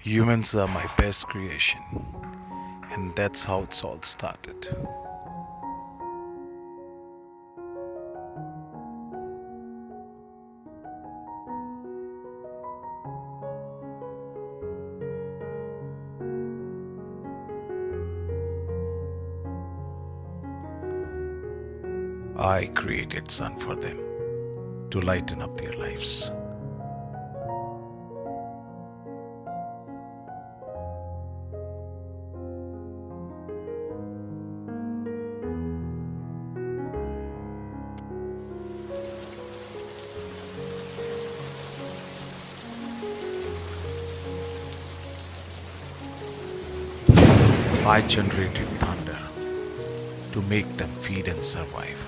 Humans are my best creation, and that's how it's all started. I created sun for them to lighten up their lives. I generated thunder to make them feed and survive.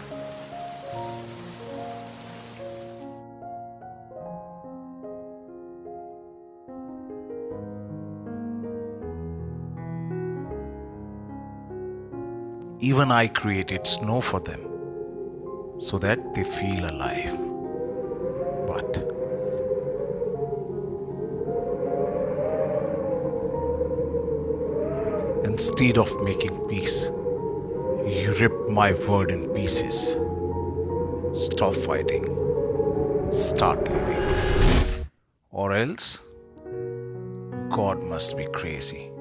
Even I created snow for them so that they feel alive. But instead of making peace, you rip my word in pieces. Stop fighting. Start living. Or else, God must be crazy.